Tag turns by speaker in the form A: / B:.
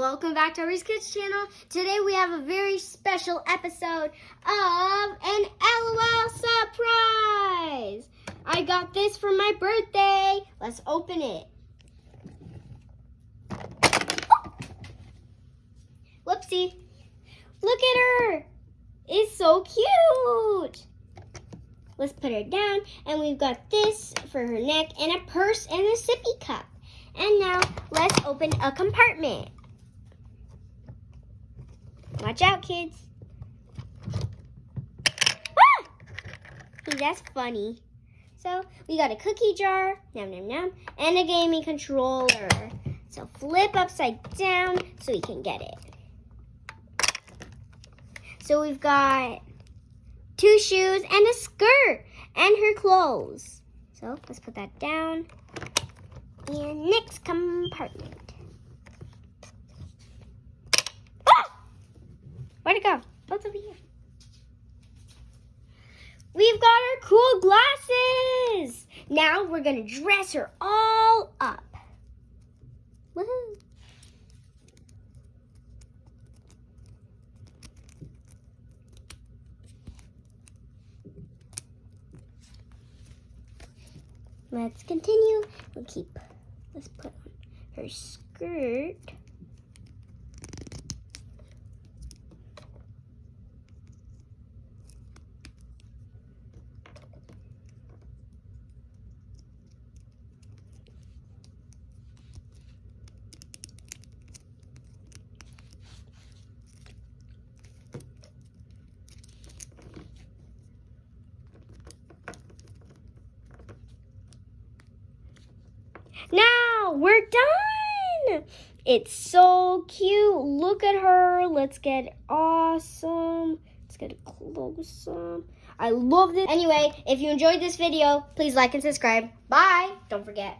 A: Welcome back to Ari's Kids channel. Today we have a very special episode of an LOL surprise. I got this for my birthday. Let's open it. Oh! Whoopsie. Look at her. It's so cute. Let's put her down. And we've got this for her neck and a purse and a sippy cup. And now let's open a compartment. Watch out, kids. Ah! That's funny. So we got a cookie jar, nom nom nom, and a gaming controller. So flip upside down so we can get it. So we've got two shoes and a skirt and her clothes. So let's put that down. And next compartment. Where'd it go? Oh, it's over here. We've got our cool glasses. Now we're going to dress her all up. Woohoo. Let's continue. We'll keep, let's put on her skirt. Now we're done. It's so cute. Look at her. Let's get awesome. Let's get close up. I love this. Anyway, if you enjoyed this video, please like and subscribe. Bye. Don't forget.